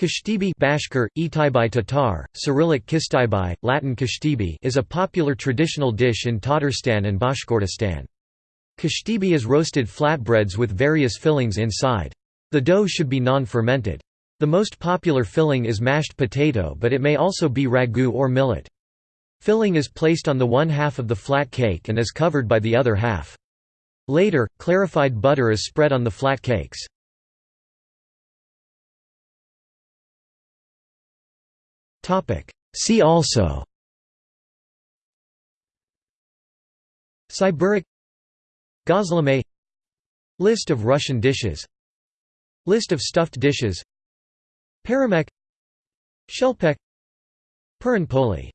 Kashtibi Bashkir, Itaibai Tatar, Cyrillic Kistaibai, Latin Kashtibi is a popular traditional dish in Tatarstan and Bashkortostan. Kashtibi is roasted flatbreads with various fillings inside. The dough should be non-fermented. The most popular filling is mashed potato but it may also be ragu or millet. Filling is placed on the one half of the flat cake and is covered by the other half. Later, clarified butter is spread on the flat cakes. See also. Syburic. Gozleme List of Russian dishes. List of stuffed dishes. Peremek Shelpek. Puran poli